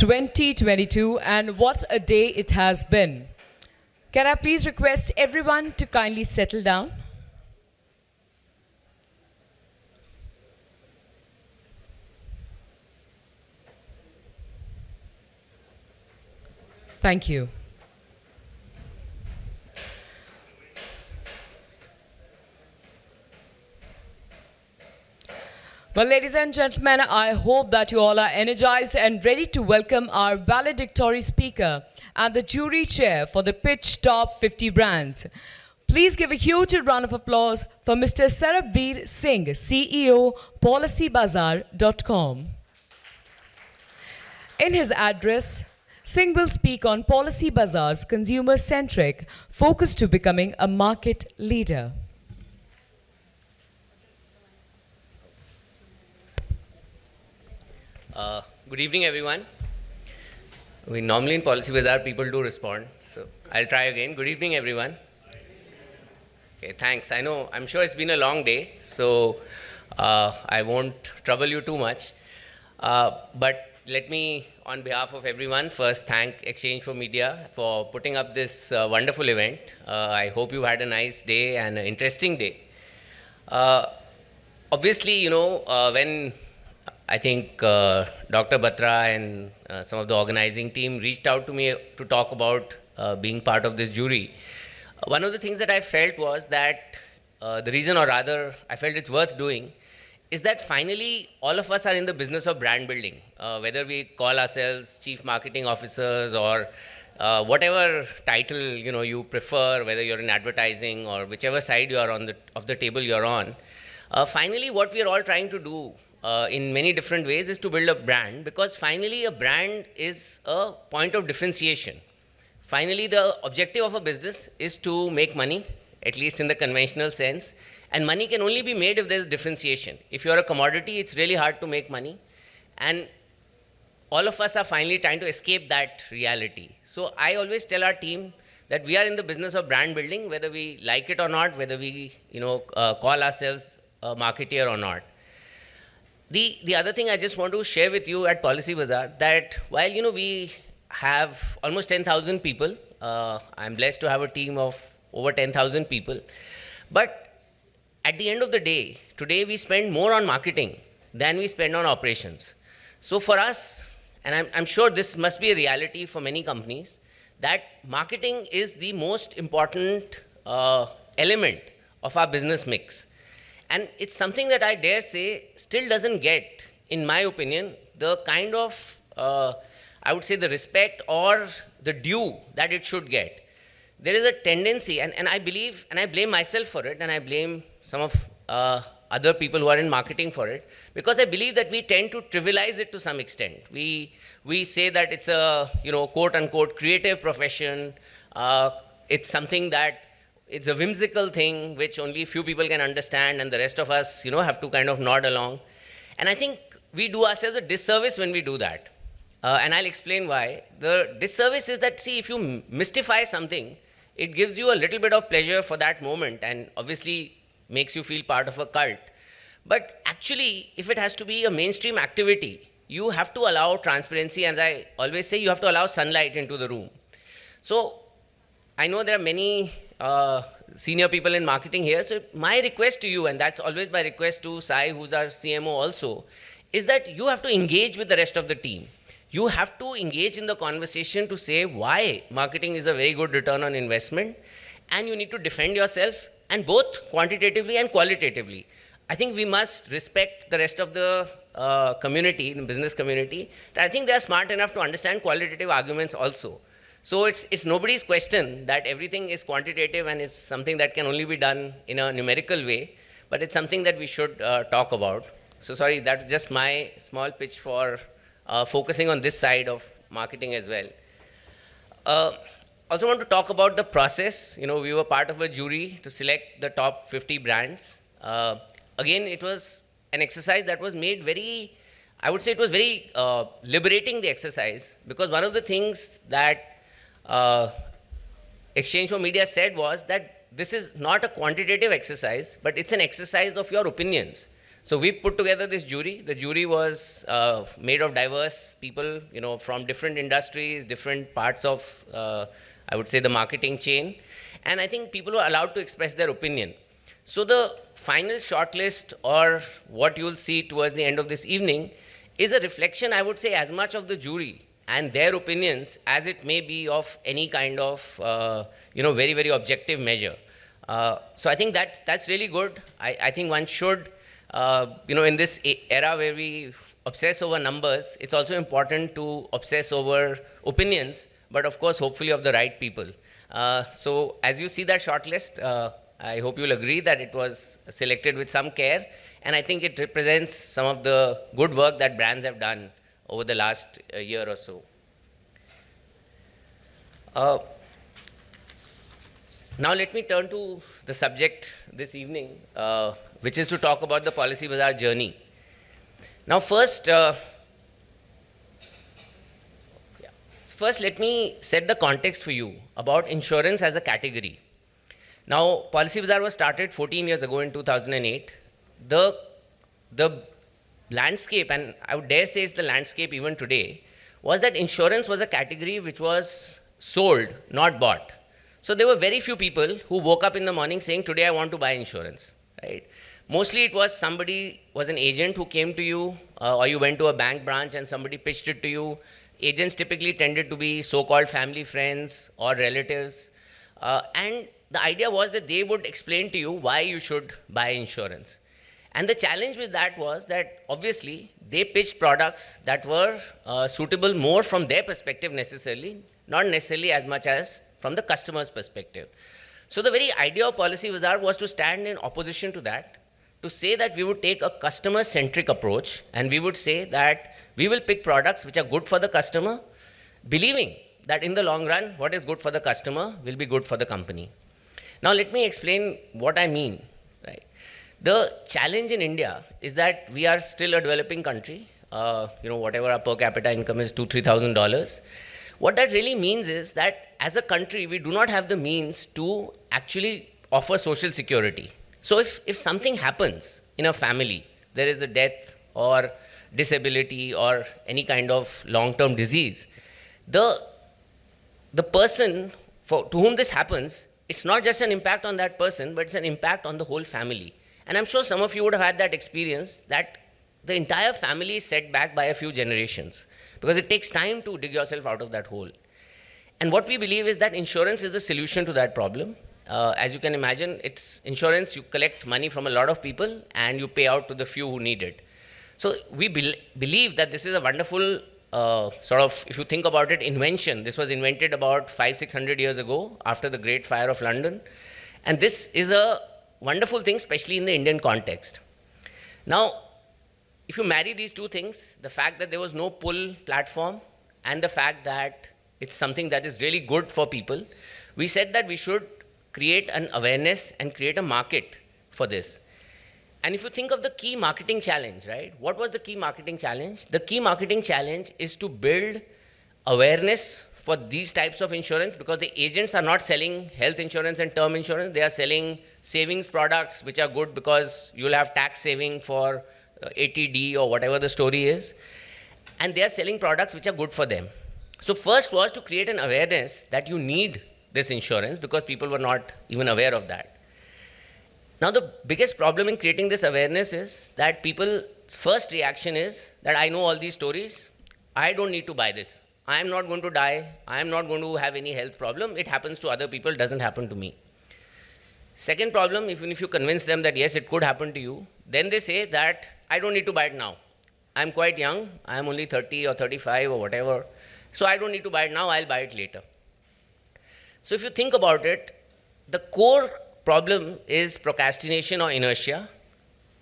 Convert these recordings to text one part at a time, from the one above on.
2022 and what a day it has been. Can I please request everyone to kindly settle down? Thank you. Well, ladies and gentlemen, I hope that you all are energized and ready to welcome our valedictory speaker and the jury chair for the Pitch Top 50 Brands. Please give a huge round of applause for Mr. Sarbvir Singh, CEO, PolicyBazaar.com. In his address, Singh will speak on Policy Bazaar's consumer-centric focus to becoming a market leader. Uh, good evening, everyone. We normally in Policy Bazaar people do respond, so I'll try again. Good evening, everyone. Okay, thanks. I know, I'm sure it's been a long day, so uh, I won't trouble you too much. Uh, but let me, on behalf of everyone, first thank Exchange for Media for putting up this uh, wonderful event. Uh, I hope you had a nice day and an interesting day. Obviously, you know, when I think uh, Dr. Batra and uh, some of the organizing team reached out to me to talk about uh, being part of this jury. One of the things that I felt was that uh, the reason, or rather, I felt it's worth doing, is that finally all of us are in the business of brand building. Uh, whether we call ourselves chief marketing officers or uh, whatever title you know you prefer, whether you're in advertising or whichever side you are on the of the table you're on. finally, what we are all trying to do uh, in many different ways is to build a brand because finally a brand is a point of differentiation. Finally, the objective of a business is to make money, at least in the conventional sense, and money can only be made if there's differentiation. If you're a commodity, it's really hard to make money. And all of us are finally trying to escape that reality. So I always tell our team that we are in the business of brand building, whether we like it or not, whether we you know, uh, call ourselves a marketeer or not. The, the other thing I just want to share with you at Policy Bazaar that while you know we have almost 10,000 people, uh, I'm blessed to have a team of over 10,000 people, but at the end of the day, today we spend more on marketing than we spend on operations. So for us, and I'm, I'm sure this must be a reality for many companies, that marketing is the most important uh, element of our business mix. And it's something that I dare say still doesn't get, in my opinion, the kind of, uh, I would say, the respect or the due that it should get. There is a tendency, and, and I believe, and I blame myself for it, and I blame some of uh, other people who are in marketing for it, because I believe that we tend to trivialize it to some extent. We, we say that it's a, you know, quote unquote, creative profession. Uh, it's something that it's a whimsical thing which only few people can understand and the rest of us, you know, have to kind of nod along. And I think we do ourselves a disservice when we do that. Uh, and I'll explain why. The disservice is that, see, if you mystify something, it gives you a little bit of pleasure for that moment and obviously makes you feel part of a cult. But actually, if it has to be a mainstream activity, you have to allow transparency. As I always say, you have to allow sunlight into the room. So I know there are many uh, senior people in marketing here. So my request to you, and that's always my request to Sai, who's our CMO also, is that you have to engage with the rest of the team. You have to engage in the conversation to say why marketing is a very good return on investment, and you need to defend yourself, and both quantitatively and qualitatively. I think we must respect the rest of the uh, community, the business community. I think they are smart enough to understand qualitative arguments also. So it's, it's nobody's question that everything is quantitative and it's something that can only be done in a numerical way, but it's something that we should uh, talk about. So sorry, that's just my small pitch for uh, focusing on this side of marketing as well. Uh, also want to talk about the process. You know, we were part of a jury to select the top 50 brands. Uh, again, it was an exercise that was made very, I would say it was very uh, liberating the exercise because one of the things that uh, Exchange for Media said was that this is not a quantitative exercise, but it's an exercise of your opinions. So we put together this jury. The jury was uh, made of diverse people, you know, from different industries, different parts of, uh, I would say, the marketing chain. And I think people were allowed to express their opinion. So the final shortlist, or what you'll see towards the end of this evening, is a reflection, I would say, as much of the jury and their opinions as it may be of any kind of, uh, you know, very, very objective measure. Uh, so I think that, that's really good. I, I think one should uh, you know, in this era where we obsess over numbers, it's also important to obsess over opinions, but of course, hopefully of the right people. Uh, so as you see that shortlist, uh, I hope you'll agree that it was selected with some care, and I think it represents some of the good work that brands have done over the last uh, year or so. Uh, now let me turn to the subject this evening, uh, which is to talk about the Policy Bazaar journey. Now, first, uh, first, let me set the context for you about insurance as a category. Now, Policy Bazaar was started 14 years ago in 2008. The, the landscape, and I would dare say it's the landscape even today, was that insurance was a category which was sold, not bought. So there were very few people who woke up in the morning saying, today I want to buy insurance, right? Mostly it was somebody was an agent who came to you, uh, or you went to a bank branch and somebody pitched it to you. Agents typically tended to be so-called family friends or relatives. Uh, and the idea was that they would explain to you why you should buy insurance. And the challenge with that was that obviously they pitched products that were uh, suitable more from their perspective necessarily, not necessarily as much as from the customer's perspective. So the very idea of Policy Bazaar was to stand in opposition to that to say that we would take a customer-centric approach and we would say that we will pick products which are good for the customer, believing that in the long run, what is good for the customer will be good for the company. Now let me explain what I mean. The challenge in India is that we are still a developing country. Uh, you know, whatever our per capita income is, two, three thousand dollars. What that really means is that as a country, we do not have the means to actually offer social security. So if, if something happens in a family, there is a death or disability or any kind of long-term disease, the, the person for, to whom this happens, it's not just an impact on that person, but it's an impact on the whole family. And I'm sure some of you would have had that experience that the entire family is set back by a few generations because it takes time to dig yourself out of that hole. And what we believe is that insurance is a solution to that problem. Uh, as you can imagine, it's insurance, you collect money from a lot of people and you pay out to the few who need it. So we be believe that this is a wonderful uh, sort of, if you think about it, invention. This was invented about five, six hundred years ago after the Great Fire of London. And this is a wonderful thing, especially in the Indian context. Now, if you marry these two things, the fact that there was no pull platform and the fact that it's something that is really good for people, we said that we should create an awareness and create a market for this. And if you think of the key marketing challenge, right? What was the key marketing challenge? The key marketing challenge is to build awareness for these types of insurance because the agents are not selling health insurance and term insurance. They are selling savings products which are good because you'll have tax saving for uh, 80C or whatever the story is. And they are selling products which are good for them. So first was to create an awareness that you need this insurance because people were not even aware of that. Now the biggest problem in creating this awareness is that people's first reaction is that I know all these stories, I don't need to buy this. I am not going to die, I am not going to have any health problem, it happens to other people, doesn't happen to me. Second problem, even if you convince them that yes, it could happen to you, then they say that I don't need to buy it now. I'm quite young, I'm only 30 or 35 or whatever, so I don't need to buy it now, I'll buy it later. So if you think about it, the core problem is procrastination or inertia.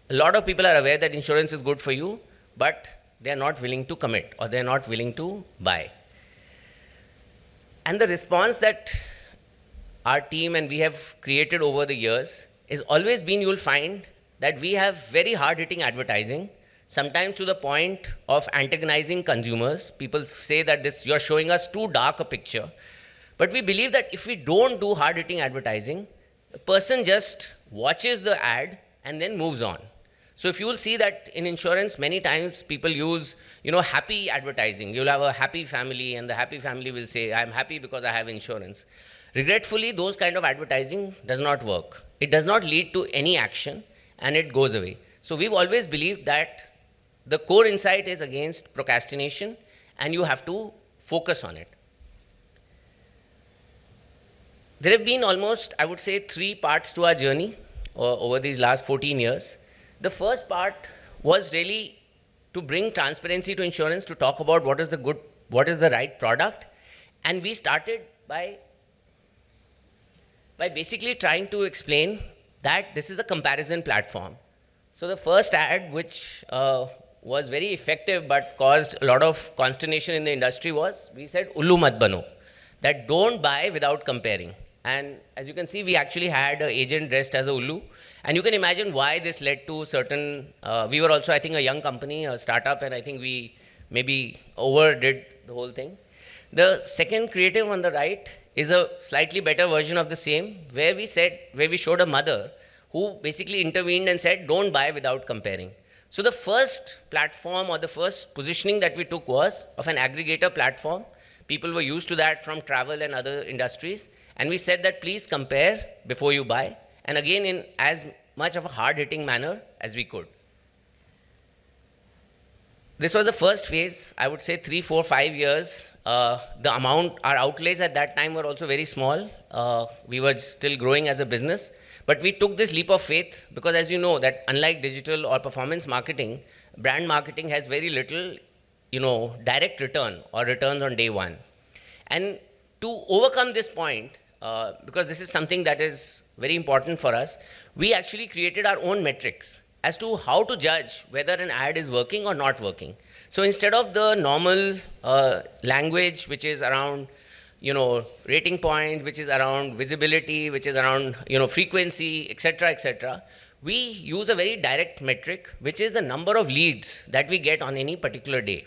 A lot of people are aware that insurance is good for you, but they are not willing to commit or they are not willing to buy. And the response that our team and we have created over the years is always been you'll find that we have very hard hitting advertising, sometimes to the point of antagonizing consumers. People say that this you're showing us too dark a picture. But we believe that if we don't do hard-hitting advertising, the person just watches the ad and then moves on. So if you will see that in insurance, many times people use, you know, happy advertising. You'll have a happy family, and the happy family will say, I'm happy because I have insurance. Regretfully, those kind of advertising does not work. It does not lead to any action, and it goes away. So we've always believed that the core insight is against procrastination, and you have to focus on it. There have been almost, I would say, three parts to our journey uh, over these last 14 years. The first part was really to bring transparency to insurance, to talk about what is the good, what is the right product. And we started by, by basically trying to explain that this is a comparison platform. So the first ad, which uh, was very effective but caused a lot of consternation in the industry was, we said, Ullu mat bano, that don't buy without comparing. And as you can see, we actually had an agent dressed as a Ullu. And you can imagine why this led to certain, uh, we were also, I think, a young company, a startup, and I think we maybe overdid the whole thing. The second creative on the right is a slightly better version of the same, where we said, where we showed a mother who basically intervened and said, don't buy without comparing. So the first platform or the first positioning that we took was of an aggregator platform. People were used to that from travel and other industries. And we said that please compare before you buy, and again in as much of a hard-hitting manner as we could. This was the first phase, I would say three, four, five years. Uh, the amount, our outlays at that time were also very small. Uh, we were still growing as a business. But we took this leap of faith because as you know that unlike digital or performance marketing, brand marketing has very little, you know, direct return or returns on day one. And to overcome this point, uh, because this is something that is very important for us, we actually created our own metrics as to how to judge whether an ad is working or not working. So instead of the normal uh, language, which is around, you know, rating point, which is around visibility, which is around, you know, frequency, etc., etc., we use a very direct metric, which is the number of leads that we get on any particular day.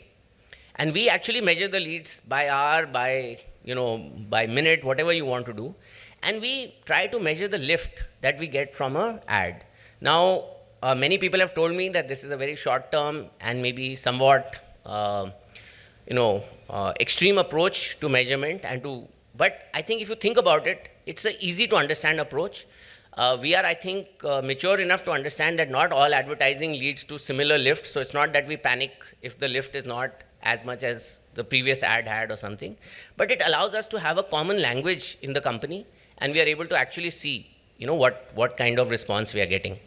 And we actually measure the leads by hour, by you know, by minute, whatever you want to do. And we try to measure the lift that we get from a ad. Now, uh, many people have told me that this is a very short term and maybe somewhat, uh, you know, uh, extreme approach to measurement and to, but I think if you think about it, it's an easy to understand approach. Uh, we are, I think, uh, mature enough to understand that not all advertising leads to similar lift. So it's not that we panic if the lift is not as much as the previous ad had or something. But it allows us to have a common language in the company and we are able to actually see you know, what, what kind of response we are getting.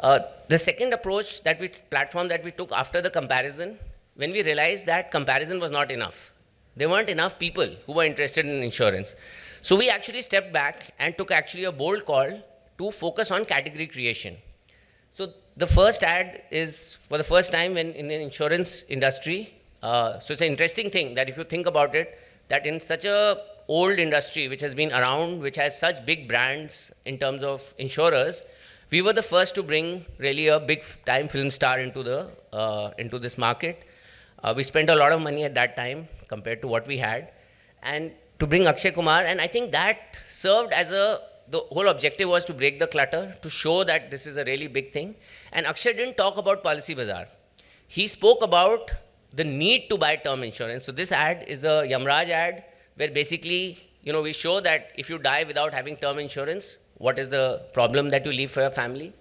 Uh, the second approach that we, platform that we took after the comparison, when we realized that comparison was not enough. There weren't enough people who were interested in insurance. So we actually stepped back and took actually a bold call to focus on category creation. So the first ad is for the first time when in the insurance industry, uh, so it's an interesting thing that if you think about it, that in such a old industry which has been around, which has such big brands in terms of insurers, we were the first to bring really a big time film star into the uh, into this market. Uh, we spent a lot of money at that time compared to what we had, and to bring Akshay Kumar, and I think that served as a the whole objective was to break the clutter, to show that this is a really big thing. And Akshay didn't talk about Policy Bazaar. He spoke about the need to buy term insurance. So this ad is a Yamraj ad where basically, you know, we show that if you die without having term insurance, what is the problem that you leave for your family.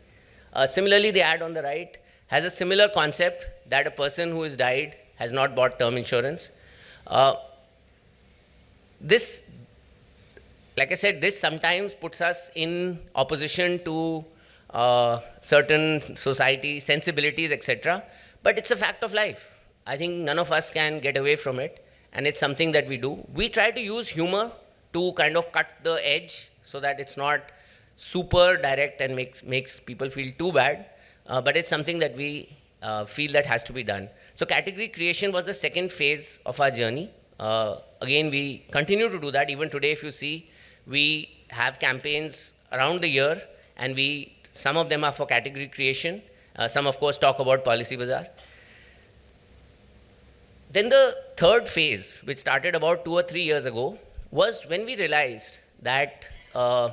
Uh, similarly, the ad on the right has a similar concept that a person who has died has not bought term insurance. Uh, this, like I said, this sometimes puts us in opposition to uh, certain society sensibilities, etc. But it's a fact of life. I think none of us can get away from it, and it's something that we do. We try to use humor to kind of cut the edge so that it's not super direct and makes, makes people feel too bad, uh, but it's something that we uh, feel that has to be done. So category creation was the second phase of our journey. Uh, again, we continue to do that. Even today, if you see, we have campaigns around the year, and we some of them are for category creation. Uh, some, of course, talk about Policy Bazaar. Then the third phase, which started about two or three years ago, was when we realized that uh,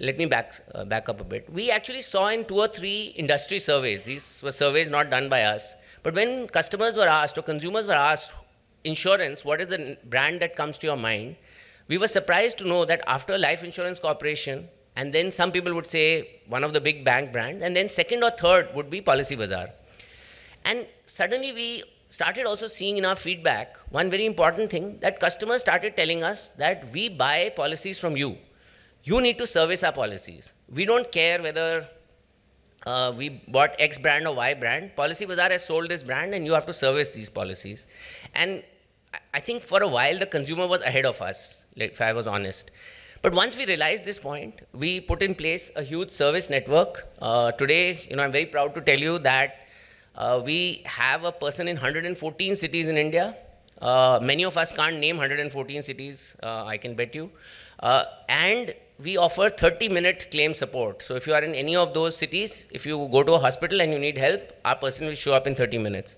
let me back, uh, back up a bit. We actually saw in two or three industry surveys, these were surveys not done by us, but when customers were asked or consumers were asked, insurance, what is the brand that comes to your mind? We were surprised to know that after Life Insurance Corporation, and then some people would say one of the big bank brands, and then second or third would be Policy Bazaar. And suddenly we started also seeing in our feedback one very important thing that customers started telling us that we buy policies from you. You need to service our policies. We don't care whether uh, we bought X brand or Y brand. Policy Bazaar has sold this brand and you have to service these policies. And I think for a while the consumer was ahead of us, if I was honest. But once we realized this point, we put in place a huge service network. Uh, today, you know, I'm very proud to tell you that uh, we have a person in 114 cities in India. Uh, many of us can't name 114 cities, uh, I can bet you. Uh, and we offer 30 minute claim support. So if you are in any of those cities, if you go to a hospital and you need help, our person will show up in 30 minutes.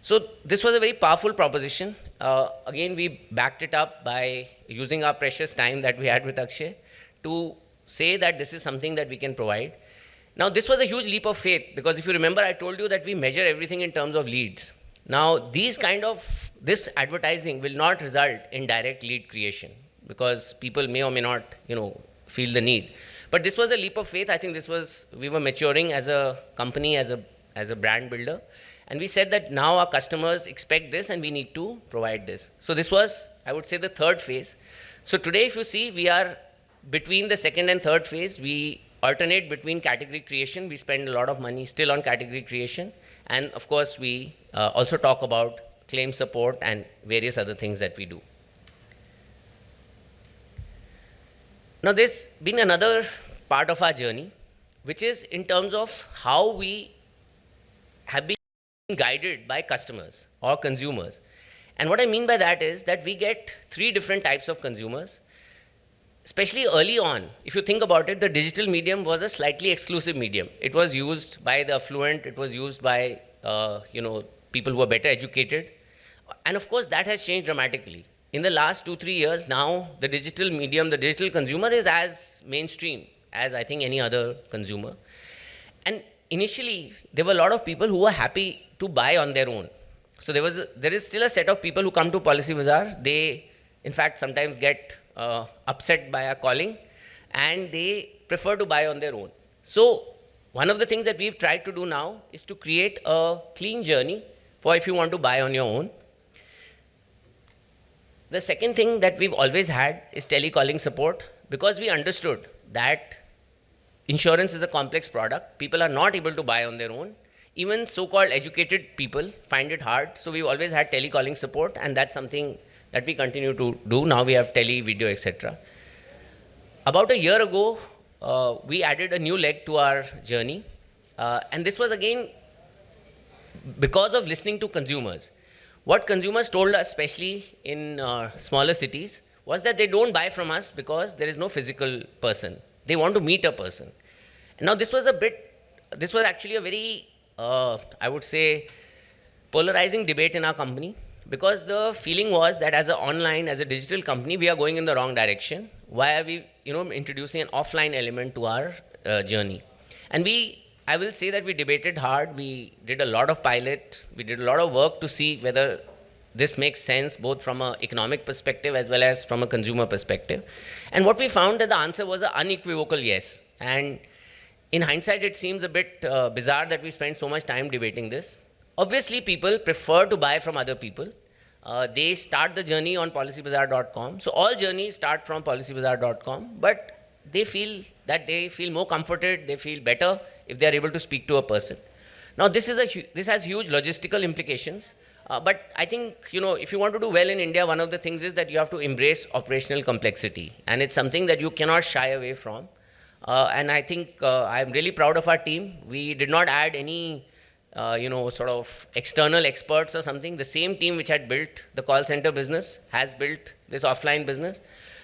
So this was a very powerful proposition. Uh, again, we backed it up by using our precious time that we had with Akshay to say that this is something that we can provide. Now, this was a huge leap of faith because if you remember, I told you that we measure everything in terms of leads. Now, these kind of, this advertising will not result in direct lead creation because people may or may not, you know, feel the need. But this was a leap of faith. I think this was, we were maturing as a company, as a, as a brand builder. And we said that now our customers expect this and we need to provide this. So this was, I would say, the third phase. So today, if you see, we are between the second and third phase. We alternate between category creation. We spend a lot of money still on category creation. And of course, we uh, also talk about claim support and various other things that we do. Now, there's been another part of our journey, which is in terms of how we have been guided by customers or consumers. And what I mean by that is that we get three different types of consumers. Especially early on, if you think about it, the digital medium was a slightly exclusive medium. It was used by the affluent, it was used by uh, you know people who are better educated. And of course, that has changed dramatically in the last two, three years, now the digital medium, the digital consumer is as mainstream as I think any other consumer. And initially, there were a lot of people who were happy to buy on their own. So there, was a, there is still a set of people who come to Policy Bazaar. They, in fact, sometimes get uh, upset by our calling, and they prefer to buy on their own. So one of the things that we've tried to do now is to create a clean journey for if you want to buy on your own. The second thing that we've always had is telecalling support because we understood that insurance is a complex product. People are not able to buy on their own. Even so-called educated people find it hard. So we've always had telecalling support and that's something that we continue to do. Now we have tele, video, etc. About a year ago, uh, we added a new leg to our journey. Uh, and this was again because of listening to consumers. What consumers told us, especially in uh, smaller cities, was that they don't buy from us because there is no physical person. They want to meet a person. Now this was a bit, this was actually a very, uh, I would say, polarizing debate in our company because the feeling was that as an online, as a digital company, we are going in the wrong direction. Why are we, you know, introducing an offline element to our uh, journey? And we I will say that we debated hard. We did a lot of pilots. We did a lot of work to see whether this makes sense both from an economic perspective as well as from a consumer perspective. And what we found that the answer was an unequivocal yes. And in hindsight, it seems a bit uh, bizarre that we spent so much time debating this. Obviously, people prefer to buy from other people. Uh, they start the journey on policybazaar.com. So all journeys start from policybazaar.com, but they feel that they feel more comforted, they feel better if they are able to speak to a person. Now, this, is a, this has huge logistical implications. Uh, but I think, you know, if you want to do well in India, one of the things is that you have to embrace operational complexity. And it's something that you cannot shy away from. Uh, and I think uh, I'm really proud of our team. We did not add any, uh, you know, sort of external experts or something. The same team which had built the call center business has built this offline business.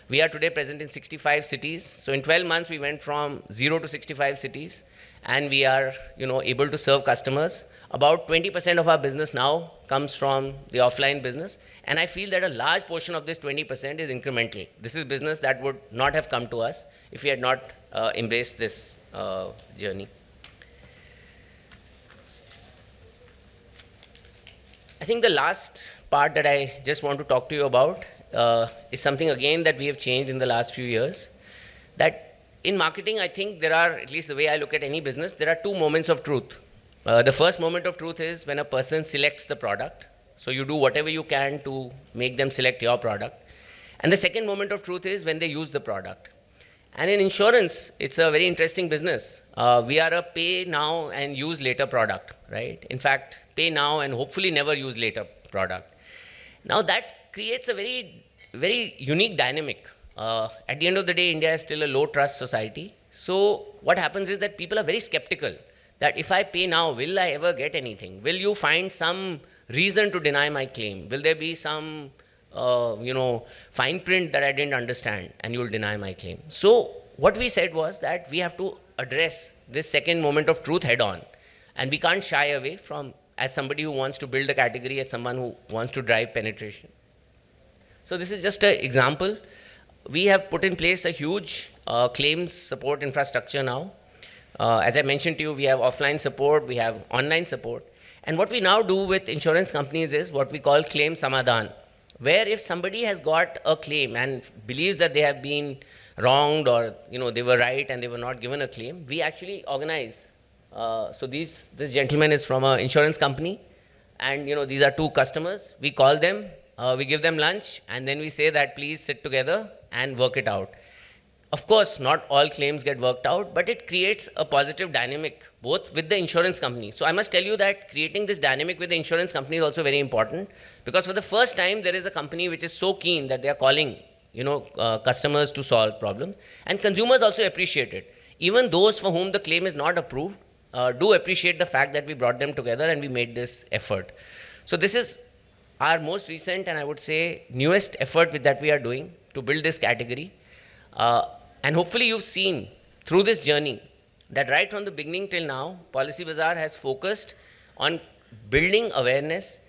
We are today present in 65 cities. So in 12 months, we went from zero to 65 cities and we are you know, able to serve customers. About 20% of our business now comes from the offline business. And I feel that a large portion of this 20% is incremental. This is business that would not have come to us if we had not uh, embraced this uh, journey. I think the last part that I just want to talk to you about uh, is something again that we have changed in the last few years. That in marketing, I think there are, at least the way I look at any business, there are two moments of truth. Uh, the first moment of truth is when a person selects the product. So you do whatever you can to make them select your product. And the second moment of truth is when they use the product. And in insurance, it's a very interesting business. Uh, we are a pay now and use later product, right? In fact, pay now and hopefully never use later product. Now that creates a very, very unique dynamic. Uh, at the end of the day, India is still a low trust society. So what happens is that people are very skeptical that if I pay now, will I ever get anything? Will you find some reason to deny my claim? Will there be some, uh, you know, fine print that I didn't understand and you will deny my claim? So what we said was that we have to address this second moment of truth head on. And we can't shy away from, as somebody who wants to build a category, as someone who wants to drive penetration. So this is just an example. We have put in place a huge uh, claims support infrastructure now. Uh, as I mentioned to you, we have offline support, we have online support. And what we now do with insurance companies is what we call claim samadhan, where if somebody has got a claim and believes that they have been wronged or you know they were right and they were not given a claim, we actually organize. Uh, so these, this gentleman is from an insurance company, and you know these are two customers. We call them, uh, we give them lunch, and then we say that please sit together and work it out. Of course, not all claims get worked out, but it creates a positive dynamic, both with the insurance company. So I must tell you that creating this dynamic with the insurance company is also very important, because for the first time, there is a company which is so keen that they are calling you know, uh, customers to solve problems. And consumers also appreciate it. Even those for whom the claim is not approved uh, do appreciate the fact that we brought them together and we made this effort. So this is our most recent and I would say newest effort with that we are doing to build this category. Uh, and hopefully you've seen through this journey that right from the beginning till now, Policy Bazaar has focused on building awareness.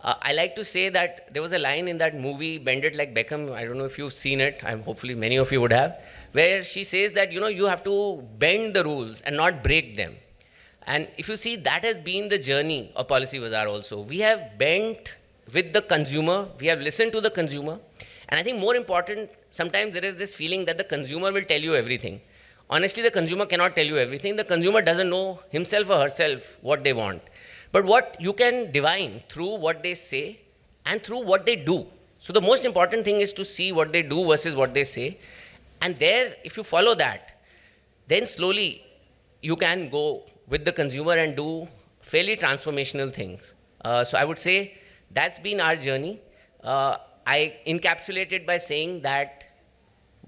Uh, I like to say that there was a line in that movie, Bend It Like Beckham. I don't know if you've seen it. I'm, hopefully many of you would have. Where she says that, you know, you have to bend the rules and not break them. And if you see, that has been the journey of Policy Bazaar also. We have bent with the consumer. We have listened to the consumer. And I think more important, sometimes there is this feeling that the consumer will tell you everything. Honestly, the consumer cannot tell you everything. The consumer doesn't know himself or herself what they want. But what you can divine through what they say and through what they do. So the most important thing is to see what they do versus what they say. And there, if you follow that, then slowly you can go with the consumer and do fairly transformational things. Uh, so I would say that's been our journey. Uh, I encapsulated by saying that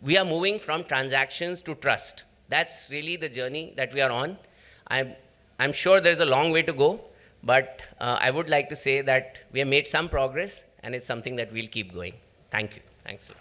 we are moving from transactions to trust. That's really the journey that we are on. I'm, I'm sure there's a long way to go, but uh, I would like to say that we have made some progress and it's something that we'll keep going. Thank you. Thanks.